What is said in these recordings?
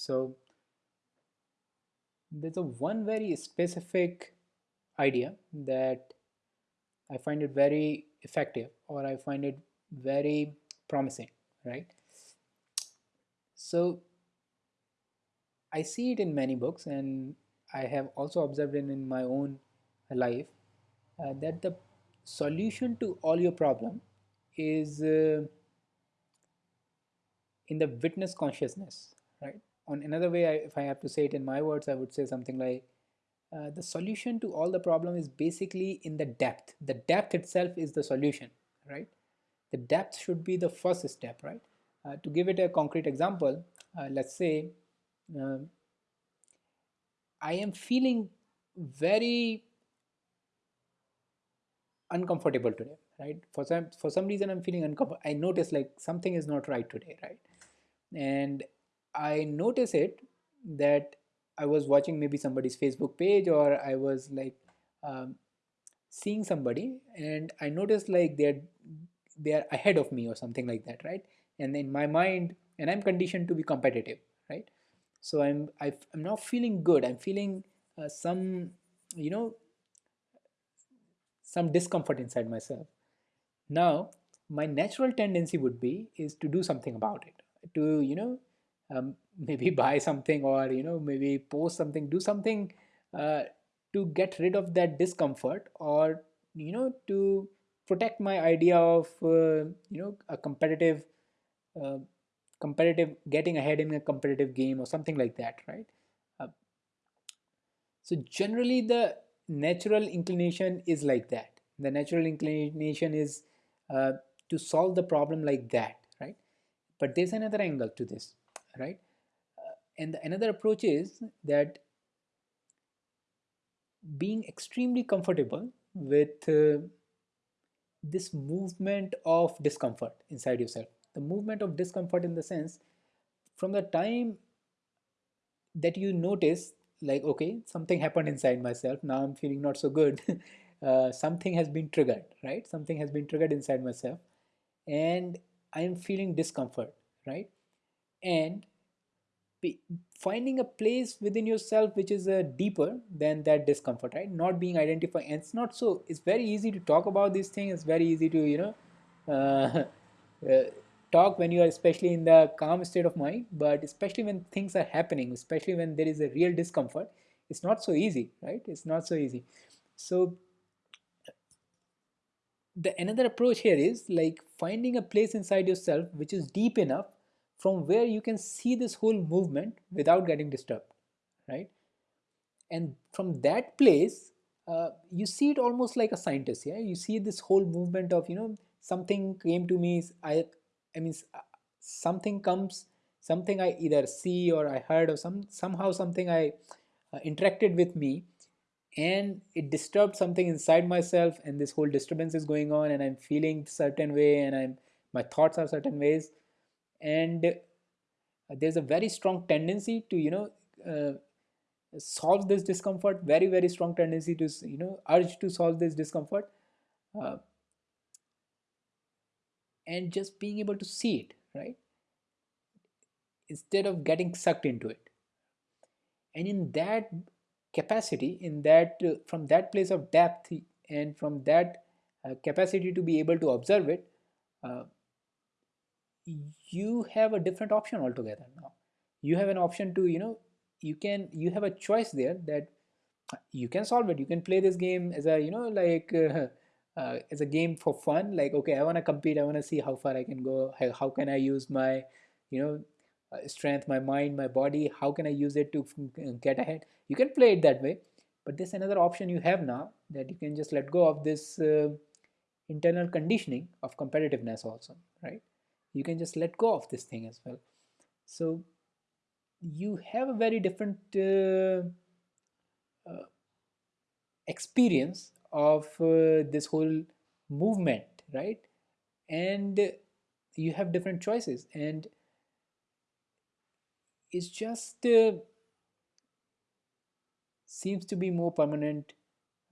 so there's a one very specific idea that I find it very effective or I find it very promising right? So I see it in many books and I have also observed it in my own life uh, that the solution to all your problem is uh, in the witness consciousness right on another way I, if I have to say it in my words I would say something like uh, the solution to all the problem is basically in the depth. The depth itself is the solution right? The depth should be the first step right? Uh, to give it a concrete example uh, let's say um, I am feeling very uncomfortable today right? For some for some reason i'm feeling uncomfortable i notice like something is not right today right? And i notice it that i was watching maybe somebody's facebook page or i was like um, seeing somebody and i noticed like they're they're ahead of me or something like that right? And in my mind and i'm conditioned to be competitive right? So i'm I, am not feeling good. I'm feeling uh, some you know some discomfort inside myself. Now, my natural tendency would be is to do something about it, to you know um, maybe buy something or you know maybe post something, do something uh, to get rid of that discomfort or you know to protect my idea of uh, you know a competitive uh, competitive getting ahead in a competitive game or something like that right? Uh, so generally the natural inclination is like that. The natural inclination is uh, to solve the problem like that right? But there's another angle to this right? Uh, and another approach is that being extremely comfortable with uh, this movement of discomfort inside yourself. The movement of discomfort in the sense from the time that you notice like okay something happened inside myself now i'm feeling not so good uh, something has been triggered right? Something has been triggered inside myself and i am feeling discomfort right and finding a place within yourself which is uh, deeper than that discomfort right? Not being identified and it's not so it's very easy to talk about these things it's very easy to you know uh, uh, talk when you are especially in the calm state of mind but especially when things are happening especially when there is a real discomfort it's not so easy right? It's not so easy. So the another approach here is like finding a place inside yourself which is deep enough from where you can see this whole movement without getting disturbed right? And from that place uh, you see it almost like a scientist yeah? You see this whole movement of you know something came to me i I mean, uh, something comes, something I either see or I heard or some somehow something I uh, interacted with me and it disturbed something inside myself and this whole disturbance is going on and I'm feeling certain way and I'm my thoughts are certain ways and uh, there's a very strong tendency to you know uh, solve this discomfort very very strong tendency to you know urge to solve this discomfort uh, and just being able to see it right? Instead of getting sucked into it. And in that capacity in that uh, from that place of depth and from that uh, capacity to be able to observe it uh, you have a different option altogether now. You have an option to you know you can you have a choice there that you can solve it. You can play this game as a you know like uh, uh, as a game for fun. Like okay i want to compete. I want to see how far i can go. How, how can i use my you know uh, strength my mind my body? How can i use it to get ahead? You can play it that way. But there's another option you have now that you can just let go of this uh, internal conditioning of competitiveness also right you can just let go of this thing as well. So you have a very different uh, uh, experience of uh, this whole movement right? And you have different choices. And it's just uh, seems to be more permanent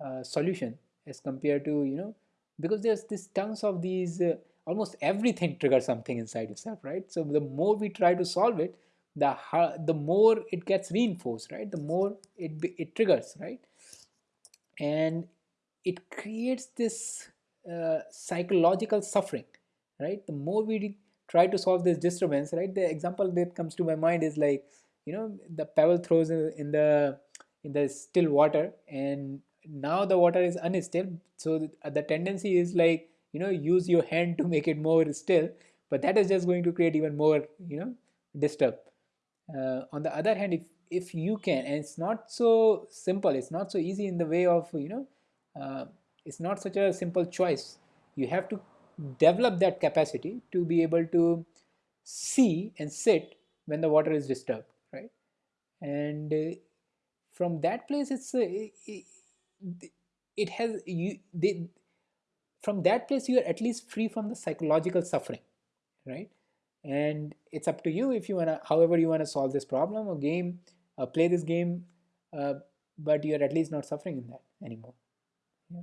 uh, solution as compared to you know because there's this tons of these uh, almost everything triggers something inside yourself right? So the more we try to solve it the the more it gets reinforced right? The more it it triggers right? And it creates this uh, psychological suffering right? The more we try to solve this disturbance right? The example that comes to my mind is like you know the pebble throws in the in the still water and now the water is unstill so the, the tendency is like you know use your hand to make it more still but that is just going to create even more you know disturb. Uh, on the other hand if if you can and it's not so simple it's not so easy in the way of you know uh, it's not such a simple choice. You have to develop that capacity to be able to see and sit when the water is disturbed right? And uh, from that place it's uh, it, it has you they from that place you are at least free from the psychological suffering right and it's up to you if you want to however you want to solve this problem or game uh, play this game uh, but you're at least not suffering in that anymore yeah.